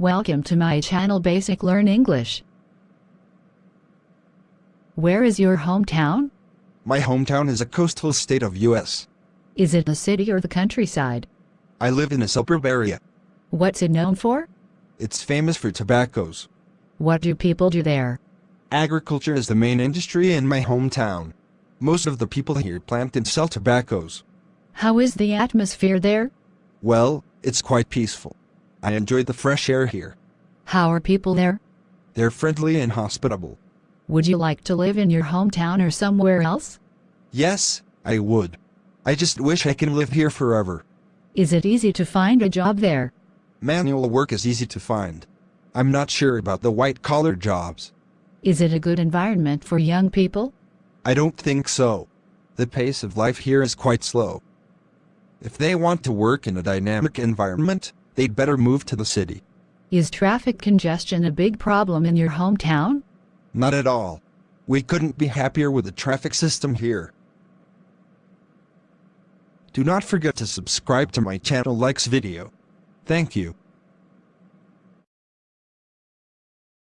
Welcome to my channel Basic Learn English. Where is your hometown? My hometown is a coastal state of US. Is it the city or the countryside? I live in a suburb area. What's it known for? It's famous for tobaccos. What do people do there? Agriculture is the main industry in my hometown. Most of the people here plant and sell tobaccos. How is the atmosphere there? Well, it's quite peaceful. I enjoy the fresh air here. How are people there? They're friendly and hospitable. Would you like to live in your hometown or somewhere else? Yes, I would. I just wish I can live here forever. Is it easy to find a job there? Manual work is easy to find. I'm not sure about the white-collar jobs. Is it a good environment for young people? I don't think so. The pace of life here is quite slow. If they want to work in a dynamic environment, they'd better move to the city. Is traffic congestion a big problem in your hometown? Not at all. We couldn't be happier with the traffic system here. Do not forget to subscribe to my channel likes video. Thank you.